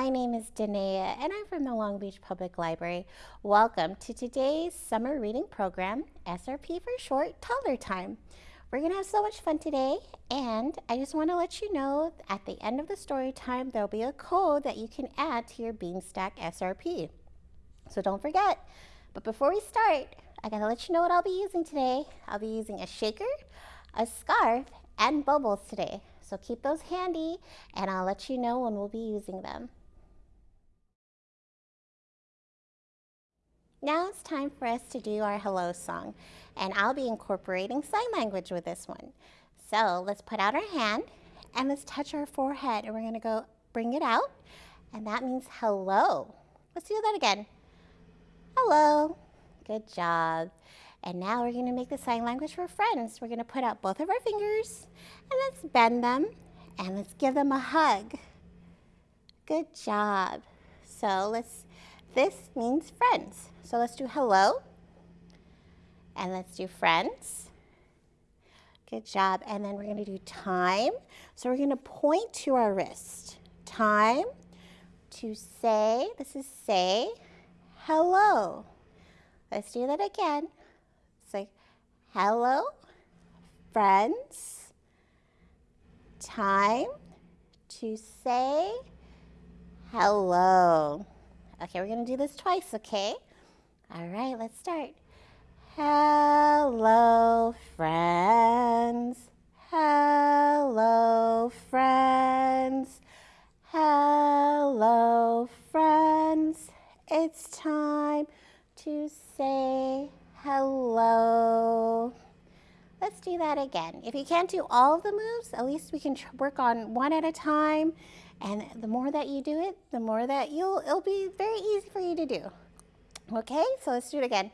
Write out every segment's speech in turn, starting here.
My name is Danae and I'm from the Long Beach Public Library. Welcome to today's summer reading program, SRP for short, Toddler Time. We're going to have so much fun today and I just want to let you know at the end of the story time there'll be a code that you can add to your Beanstack SRP. So don't forget. But before we start, I got to let you know what I'll be using today. I'll be using a shaker, a scarf, and bubbles today. So keep those handy and I'll let you know when we'll be using them. Now it's time for us to do our hello song and I'll be incorporating sign language with this one. So let's put out our hand and let's touch our forehead and we're gonna go bring it out and that means hello. Let's do that again. Hello. Good job. And now we're gonna make the sign language for friends. We're gonna put out both of our fingers and let's bend them and let's give them a hug. Good job. So let's, this means friends. So let's do hello and let's do friends. Good job. And then we're gonna do time. So we're gonna point to our wrist. Time to say, this is say, hello. Let's do that again. Say, hello, friends. Time to say hello. Okay, we're going to do this twice, okay? All right, let's start. Hello, friends. Hello, friends. Hello, friends. It's time to say hello. Let's do that again. If you can't do all of the moves, at least we can work on one at a time. And the more that you do it, the more that you'll, it'll be very easy for you to do. Okay, so let's do it again.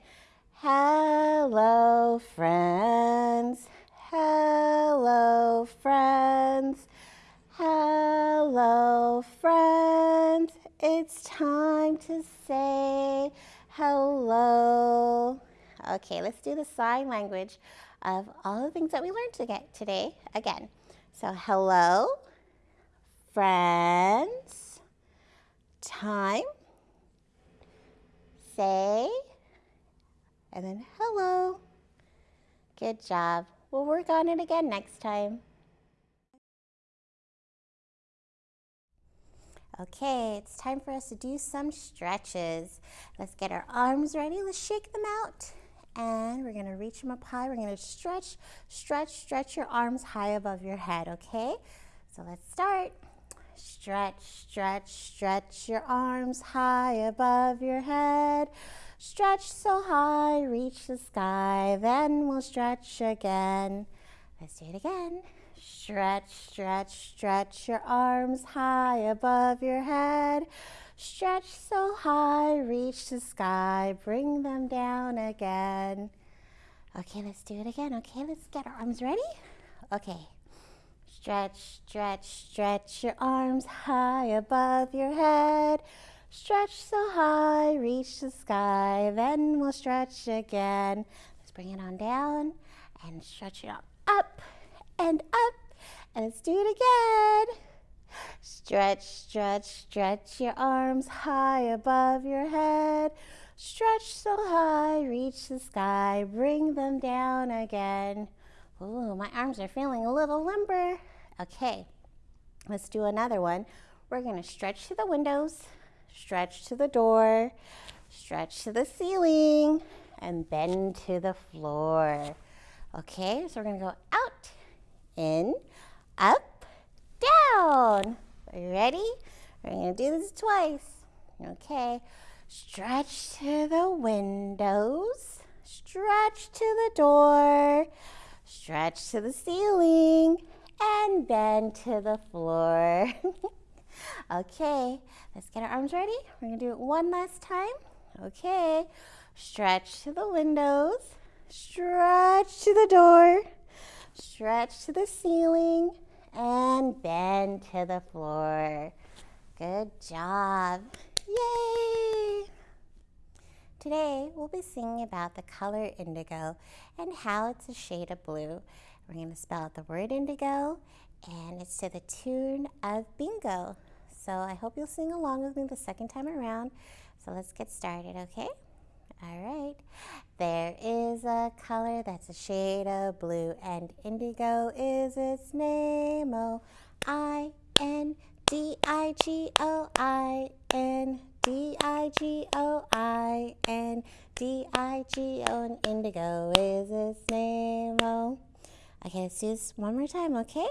Hello, friends. Hello, friends. Hello, friends. It's time to say hello. Okay, let's do the sign language of all the things that we learned today again. So hello, friends, time, say, and then hello. Good job. We'll work on it again next time. Okay, it's time for us to do some stretches. Let's get our arms ready. Let's shake them out. And we're gonna reach them up high. We're gonna stretch, stretch, stretch your arms high above your head, okay? So let's start. Stretch, stretch, stretch your arms high above your head. Stretch so high, reach the sky, then we'll stretch again. Let's do it again. Stretch, stretch, stretch your arms high above your head. Stretch so high, reach the sky, bring them down again. Okay, let's do it again. Okay, let's get our arms ready. Okay. Stretch, stretch, stretch your arms high above your head. Stretch so high, reach the sky, then we'll stretch again. Let's bring it on down and stretch it up, up and up. And let's do it again. Stretch, stretch, stretch your arms high above your head. Stretch so high, reach the sky, bring them down again. Ooh, my arms are feeling a little limber. Okay, let's do another one. We're gonna stretch to the windows, stretch to the door, stretch to the ceiling, and bend to the floor. Okay, so we're gonna go out, in, up, down. Are you ready? We're to do this twice. Okay. Stretch to the windows. Stretch to the door. Stretch to the ceiling. And bend to the floor. okay. Let's get our arms ready. We're to do it one last time. Okay. Stretch to the windows. Stretch to the door stretch to the ceiling, and bend to the floor. Good job. Yay! Today, we'll be singing about the color indigo and how it's a shade of blue. We're going to spell out the word indigo, and it's to the tune of bingo. So I hope you'll sing along with me the second time around. So let's get started, okay? All right. There is a color that's a shade of blue, and indigo is its name. Oh, I N D I G O I N D I G O I N D I G O, and indigo is its name. Oh, okay. Let's do this one more time, okay?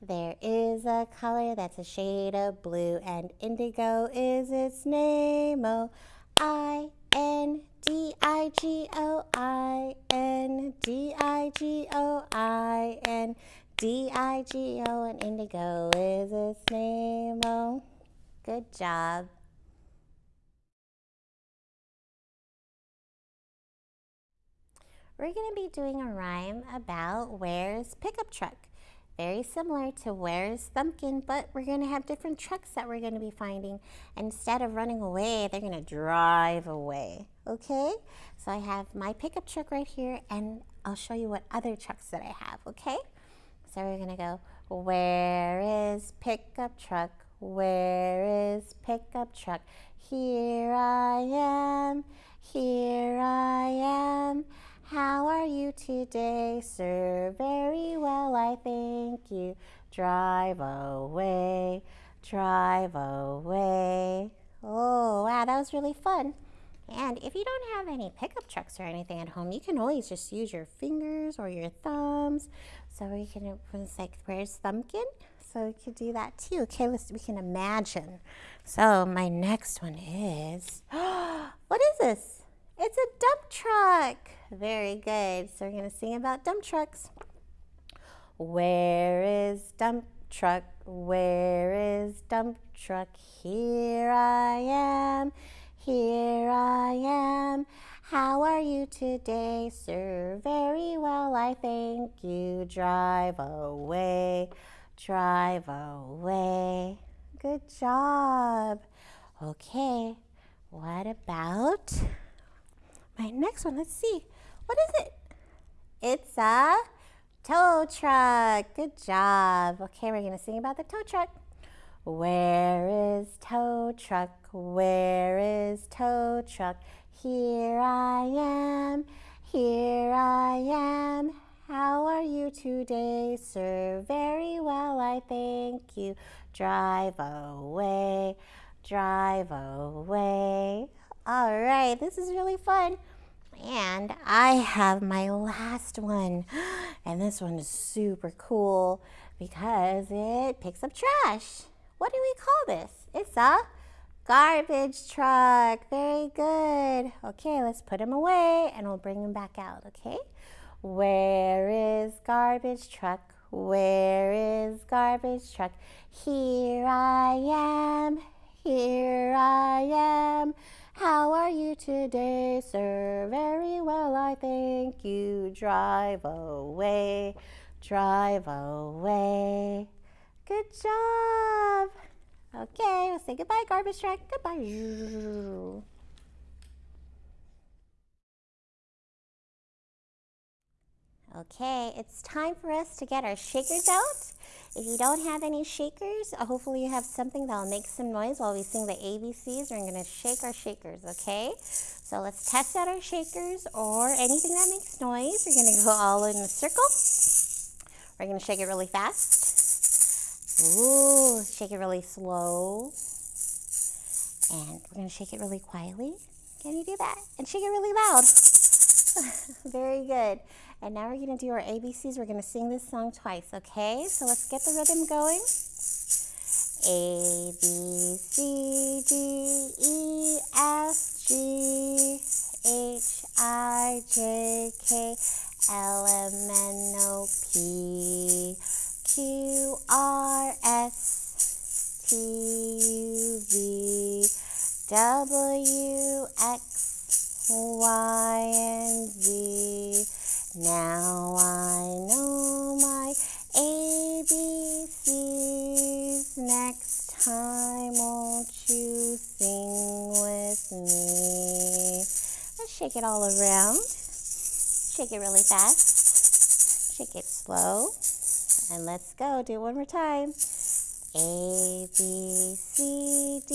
There is a color that's a shade of blue, and indigo is its name. Oh, I N D I G O I N D I G O I N D I G O and indigo is its name. Oh, good job. We're going to be doing a rhyme about where's pickup truck very similar to Where's Thumbkin, but we're going to have different trucks that we're going to be finding. Instead of running away, they're going to drive away, okay? So I have my pickup truck right here, and I'll show you what other trucks that I have, okay? So we're going to go, where is pickup truck? Where is pickup truck? Here I am, here I am. How are you today, sir? Very well, I thank you. Drive away, drive away. Oh, wow, that was really fun. And if you don't have any pickup trucks or anything at home, you can always just use your fingers or your thumbs. So we can, it's like, where's Thumbkin? So we could do that too. Okay, let's, we can imagine. So my next one is, what is this? It's a dump truck. Very good. So we're going to sing about dump trucks. Where is dump truck? Where is dump truck? Here I am. Here I am. How are you today, sir? Very well, I thank you. Drive away, drive away. Good job. Okay, what about my next one? Let's see. What is it? It's a tow truck. Good job. Okay, we're going to sing about the tow truck. Where is tow truck? Where is tow truck? Here I am. Here I am. How are you today, sir? Very well, I thank you. Drive away, drive away. All right, this is really fun. And I have my last one. And this one is super cool because it picks up trash. What do we call this? It's a garbage truck. Very good. Okay, let's put them away and we'll bring them back out, okay? Where is garbage truck? Where is garbage truck? Here I am. Here I am. How are you today, sir? Very well, I thank you. Drive away, drive away. Good job. Okay, we'll say goodbye, garbage truck. Goodbye. Okay, it's time for us to get our shakers out. If you don't have any shakers, uh, hopefully you have something that will make some noise while we sing the ABCs. We're going to shake our shakers, okay? So let's test out our shakers or anything that makes noise. We're going to go all in a circle. We're going to shake it really fast. Ooh, shake it really slow. And we're going to shake it really quietly. Can you do that? And shake it really loud. Very good. And now we're going to do our ABCs. We're going to sing this song twice, okay? So let's get the rhythm going. A, B, C, D, E, F, G, H, I, J, K, L, M, N, O, P, Q, R, S, T, U, V, W, X, Y, and Z. Now I know my ABCs. Next time, won't you sing with me? Let's shake it all around. Shake it really fast. Shake it slow. And let's go. Do it one more time. A, B, C, D,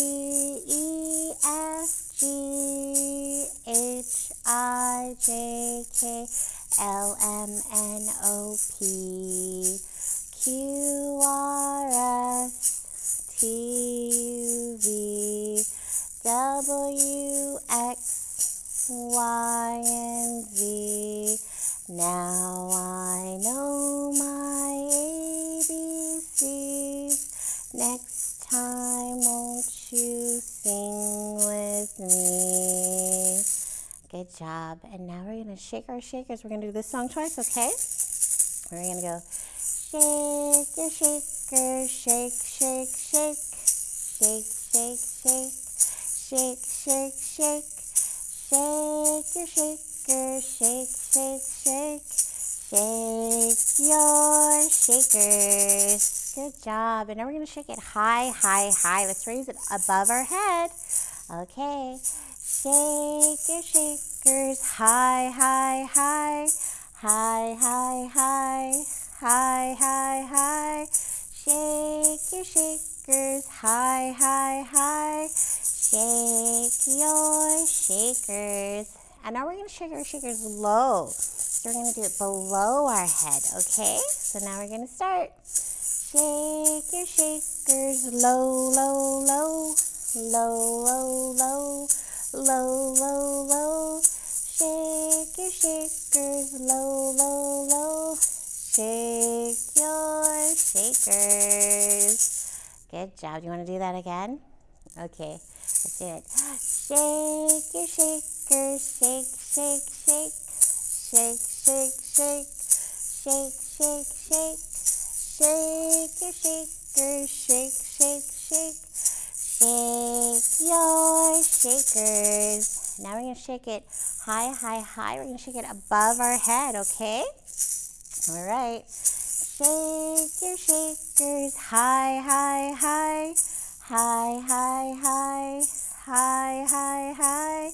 E, F, G, H, I, J, K, L, M, N, O, P, Q, R, S, T, U, V, W, X, Y, and Z. Now job. And now we're to shake our shakers. We're to do this song twice, okay? We're to go shake your shakers, shake, shake, shake, shake, shake, shake, shake, shake, shake, shake your shakers, shake, shake, shake, shake your shakers. Good job. And now we're to shake it high, high, high. Let's raise it above our head. Okay. Shake your shakers high, high, high. High, high, high. High, high, high. Shake your shakers high, high, high. Shake your shakers. And now we're going to shake our shakers low. So we're going to do it below our head, okay? So now we're going to start. Shake your shakers low, low, low. Low, low, low low, low, low. Shake your shakers, low, low, low. Shake your shakers. Good job. You want to do that again? Okay, let's do it. Shake your shakers, shake, shake, shake. Shake, shake, shake. Shake, shake, shake. Shake your shakers, shake, shake, shake. Shake your shakers. Now we're going to shake it high, high, high. We're going to shake it above our head, okay? All right. Shake your shakers high, high, high. High, high, high. High, high, high.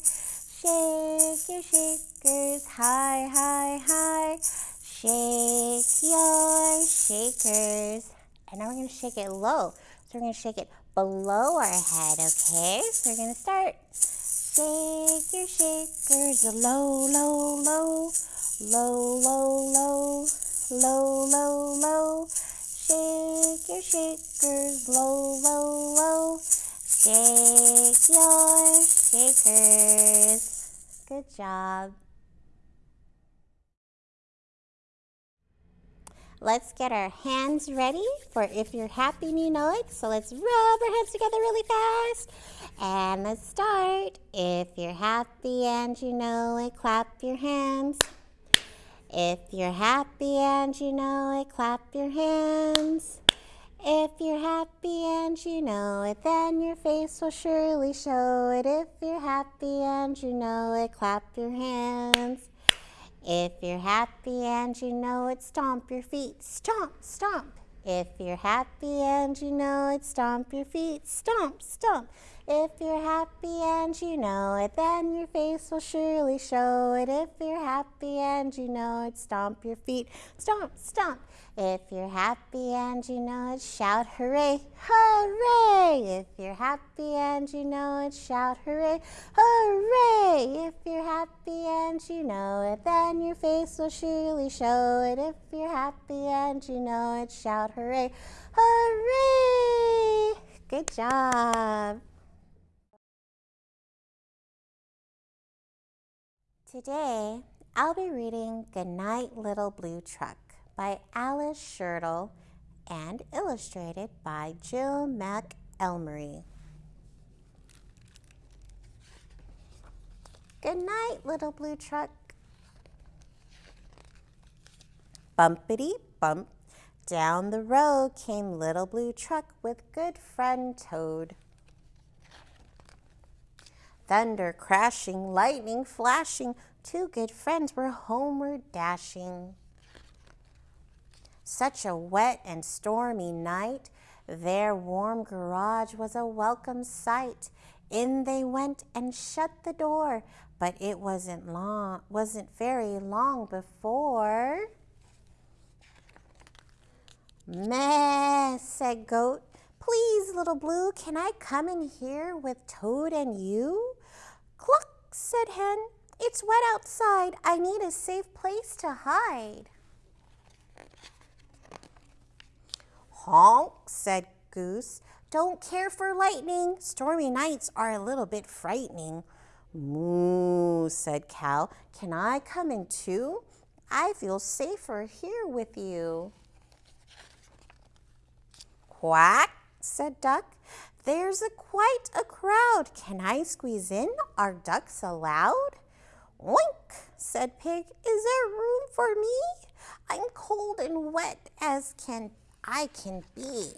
Shake your shakers high, high, high. Shake your shakers. And now we're going to shake it low. So we're going to shake it below our head, okay? So we're going to start. Shake your shakers low, low, low, low, low, low, low, low, low. Shake your shakers low, low, low. Shake your shakers. Good job. Let's get our hands ready for if you're happy and you know it. So let's rub our hands together really fast. And let's start. If you're happy and you know it, clap your hands. If you're happy and you know it, clap your hands. If you're happy and you know it, then your face will surely show it. If you're happy and you know it, clap your hands. If you're happy and you know it, stomp your feet. Stomp, stomp. If you're happy and you know it, stomp your feet. Stomp, stomp. If you're happy and you know it, then your face will surely show it. If you're happy and you know it, stomp your feet. Stomp, stomp. If you're happy and you know it, shout hooray, hooray! If you're happy and you know it, shout hooray, hooray! If you're happy and you know it, then your face will surely show it. If you're happy and you know it, shout hooray, hooray! Good job. Today, I'll be reading Goodnight Little Blue Truck by Alice Schertle and illustrated by Jill McElmurry. Good night, little blue truck. Bumpity bump, down the road came little blue truck with good friend Toad. Thunder crashing, lightning flashing, two good friends were homeward dashing. Such a wet and stormy night, their warm garage was a welcome sight. In they went and shut the door, but it wasn't long, wasn't very long before. Meh, said Goat. Please, little blue, can I come in here with Toad and you? Cluck, said Hen. It's wet outside. I need a safe place to hide. Honk, said Goose. Don't care for lightning. Stormy nights are a little bit frightening. Moo, said Cow. Can I come in too? I feel safer here with you. Quack, said Duck. There's a quite a crowd. Can I squeeze in? Are ducks allowed? Oink, said Pig. Is there room for me? I'm cold and wet as can I can be.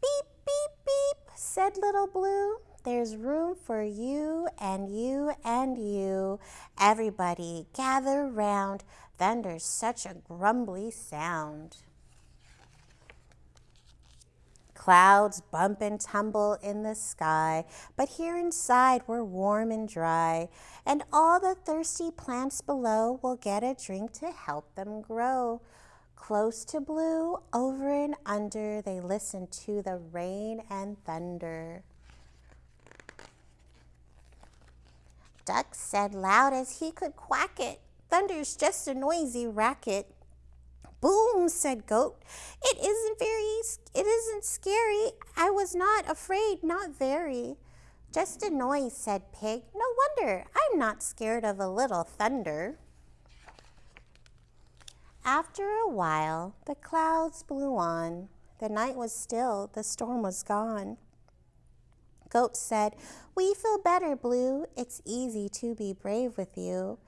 Beep, beep, beep, said Little Blue. There's room for you and you and you. Everybody gather round. Thunder's such a grumbly sound. Clouds bump and tumble in the sky, but here inside we're warm and dry, and all the thirsty plants below will get a drink to help them grow. Close to blue, over and under, they listen to the rain and thunder. Duck said loud as he could quack it, Thunder's just a noisy racket. Boom, said Goat. It isn't very, it isn't scary. I was not afraid, not very. Just a noise, said Pig. No wonder, I'm not scared of a little thunder. After a while, the clouds blew on. The night was still, the storm was gone. Goat said, We feel better, Blue. It's easy to be brave with you.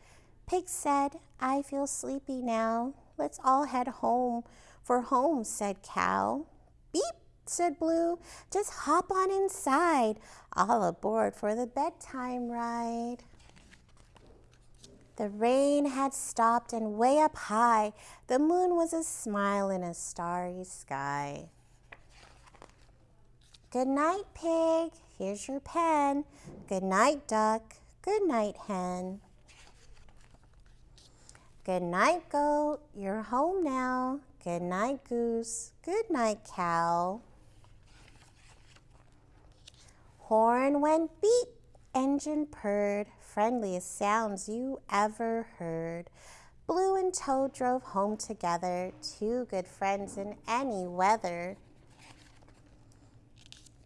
Pig said, I feel sleepy now. Let's all head home. For home, said Cow. Beep, said Blue. Just hop on inside. All aboard for the bedtime ride. The rain had stopped and way up high, the moon was a smile in a starry sky. Good night, pig. Here's your pen. Good night, duck. Good night, hen. Good night, goat. You're home now. Good night, goose. Good night, cow. Horn went beep, engine purred, friendliest sounds you ever heard. Blue and Toad drove home together, two good friends in any weather.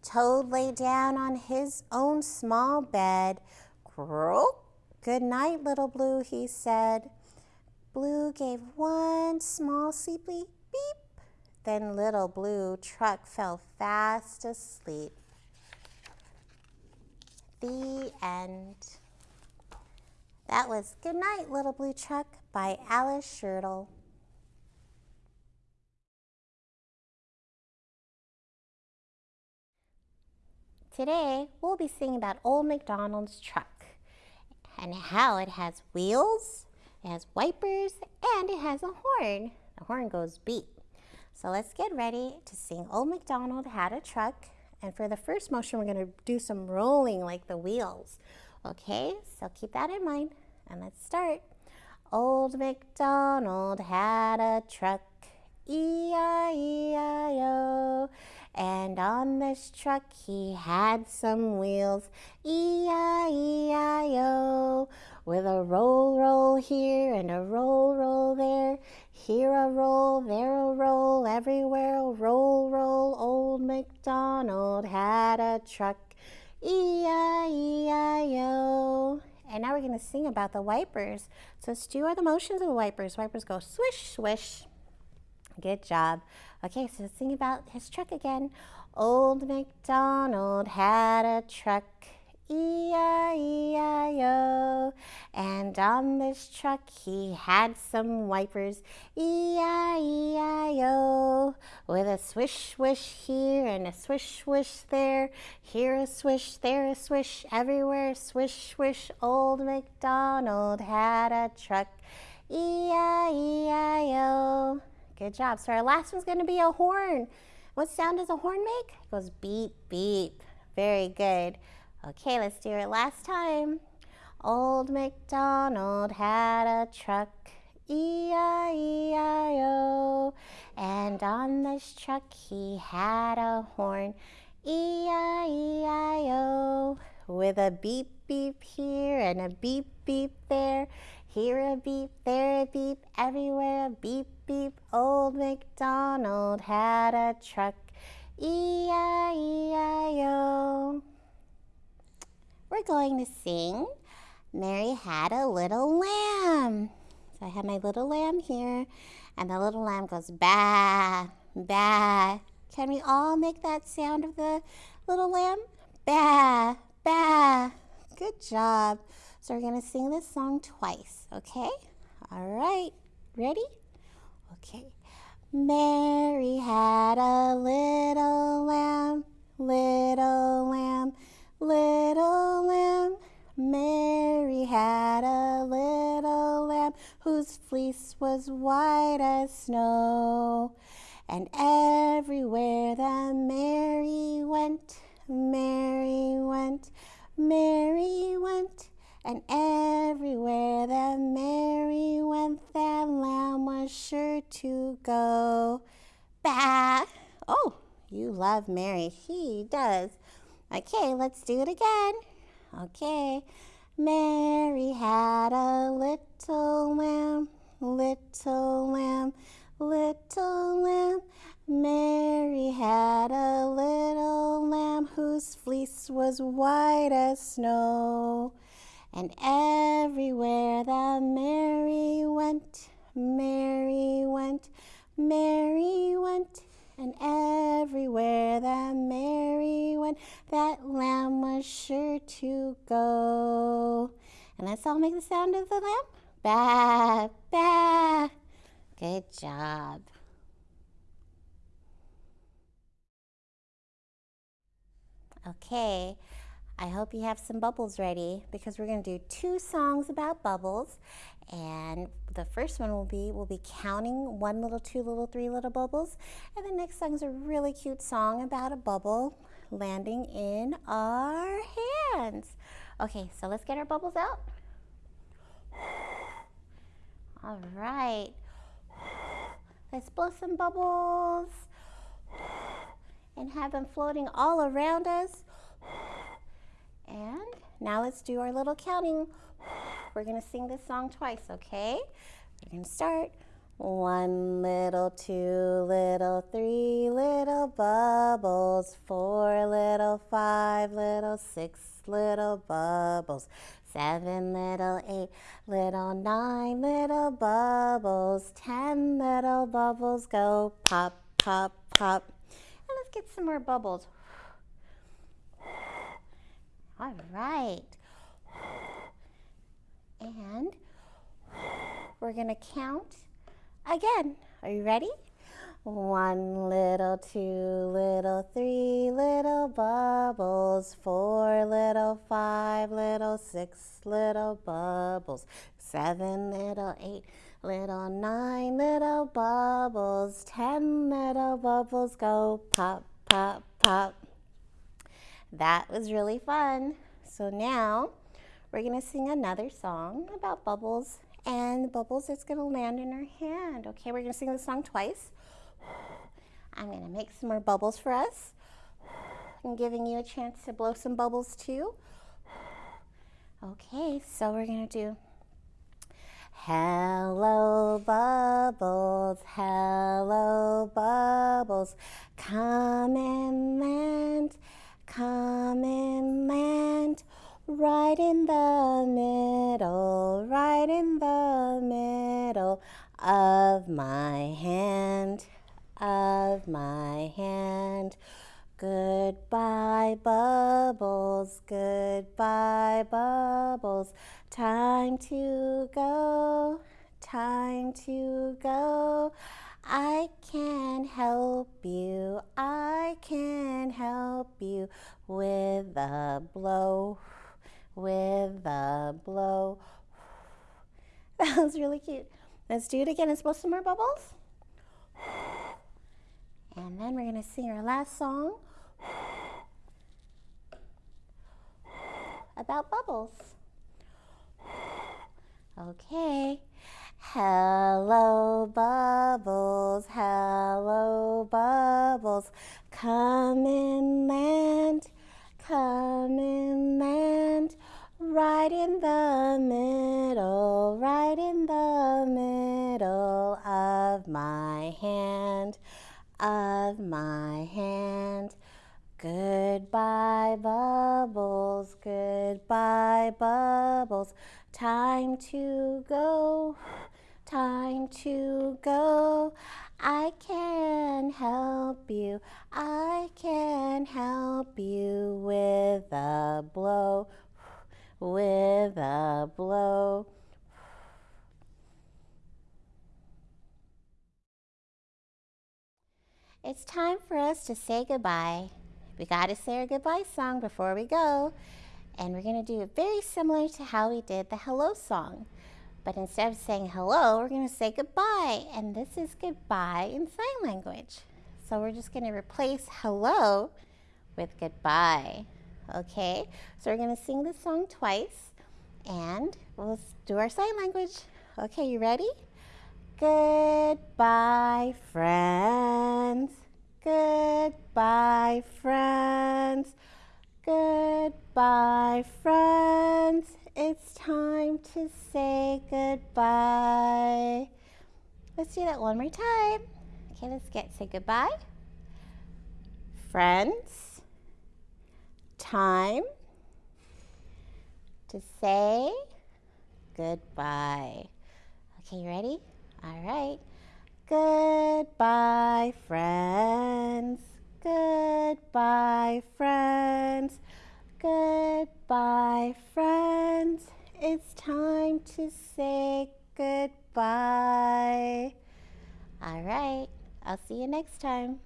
Toad lay down on his own small bed. Croak, good night, little Blue, he said. Blue gave one small sleepy beep. Then little blue truck fell fast asleep. The end. That was Good Night, Little Blue Truck by Alice Schertle. Today, we'll be singing about Old MacDonald's truck and how it has wheels, it has wipers and it has a horn. The horn goes beep. So let's get ready to sing Old MacDonald Had a Truck. And for the first motion, we're going to do some rolling like the wheels. Okay, so keep that in mind. And let's start. Old MacDonald had a truck, E-I-E-I-O. And on this truck he had some wheels, E-I-E-I-O. With a roll, roll here and a roll, roll there. Here a roll, there a roll, everywhere a roll, roll. Old MacDonald had a truck, E-I-E-I-O. And now we're going to sing about the wipers. So let's do all the motions of the wipers. Wipers go swish, swish. Good job. Okay, so let's sing about his truck again. Old MacDonald had a truck, E-I-E-I-O. And on this truck he had some wipers, E-I-E-I-O. With a swish swish here and a swish swish there. Here a swish, there a swish, everywhere swish swish. Old MacDonald had a truck, E-I-E-I-O. Good job. So our last one's going to be a horn. What sound does a horn make? It goes beep, beep. Very good. Okay, let's do it last time. Old MacDonald had a truck, E-I-E-I-O. And on this truck he had a horn, E-I-E-I-O, with a beep beep here and a beep beep there. Here a beep, there a beep, everywhere a beep beep. Old MacDonald had a truck, E-I-E-I-O. We're going to sing Mary Had a Little Lamb. So I have my little lamb here, and the little lamb goes ba, ba. Can we all make that sound of the little lamb? Ba, ba. Good job. So we're going to sing this song twice, okay? All right. Ready? Okay. Mary had a little lamb, little lamb, little lamb. Mary had a little lamb whose fleece was white as snow. And everywhere that Mary went, Mary went, Mary went. And everywhere that Mary went, that lamb was sure to go. Bah! Oh, you love Mary. He does. Okay, let's do it again. Okay. Mary had a little lamb, little lamb, little lamb. Mary had a little lamb whose fleece was white as snow. And everywhere that Mary went, Mary went, Mary went. And everywhere that Mary that lamb was sure to go. And let's all make the sound of the lamb. Ba, ba. Good job. Okay, I hope you have some bubbles ready because we're going to do two songs about bubbles. And the first one will be, we'll be counting one little, two little, three little bubbles. And the next song is a really cute song about a bubble landing in our hands. Okay, so let's get our bubbles out. All right. Let's blow some bubbles and have them floating all around us. And now let's do our little counting. We're to sing this song twice, okay? We're to start. One little, two little, three little bubbles, four little, five little, six little bubbles, seven little, eight little, nine little bubbles, ten little bubbles go pop, pop, pop. And let's get some more bubbles. All right. And we're going to count again. Are you ready? One little, two little, three little bubbles, four little, five little, six little bubbles, seven little, eight little, nine little bubbles, ten little bubbles go pop, pop, pop. That was really fun. So now we're going to sing another song about bubbles and the bubbles going to land in her hand. Okay, we're to sing the song twice. I'm to make some more bubbles for us. I'm giving you a chance to blow some bubbles too. Okay, so we're to do Hello bubbles, hello bubbles, come to go. I can help you, I can help you with a blow, with a blow. That was really cute. Let's do it again. Let's blow some more bubbles. And then we're going to sing our last song about bubbles. Okay. Hello, bubbles, hello, bubbles, come and land, come and land, right in the middle, right in the middle of my hand, of my hand. Goodbye, bubbles, goodbye, bubbles, time to go time to go. I can help you, I can help you with a blow, with a blow. It's time for us to say goodbye. We got to say our goodbye song before we go. And we're going to do it very similar to how we did the hello song. But instead of saying hello, we're going to say goodbye. And this is goodbye in sign language. So we're just going to replace hello with goodbye. Okay, so we're going to sing this song twice and we'll do our sign language. Okay, you ready? Goodbye, friends. Goodbye, friends. Goodbye, friends. It's time to say goodbye. Let's do that one more time. Okay, let's get say goodbye. Friends, time to say goodbye. Okay, you ready? All right. Goodbye, friends. Goodbye, friends. Goodbye, friends. It's time to say goodbye. All right, I'll see you next time.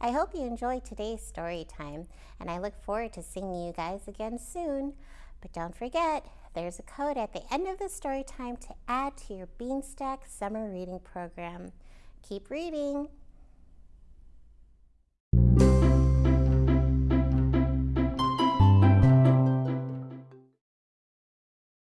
I hope you enjoyed today's story time, and I look forward to seeing you guys again soon. But don't forget, there's a code at the end of the story time to add to your Beanstack summer reading program. Keep reading.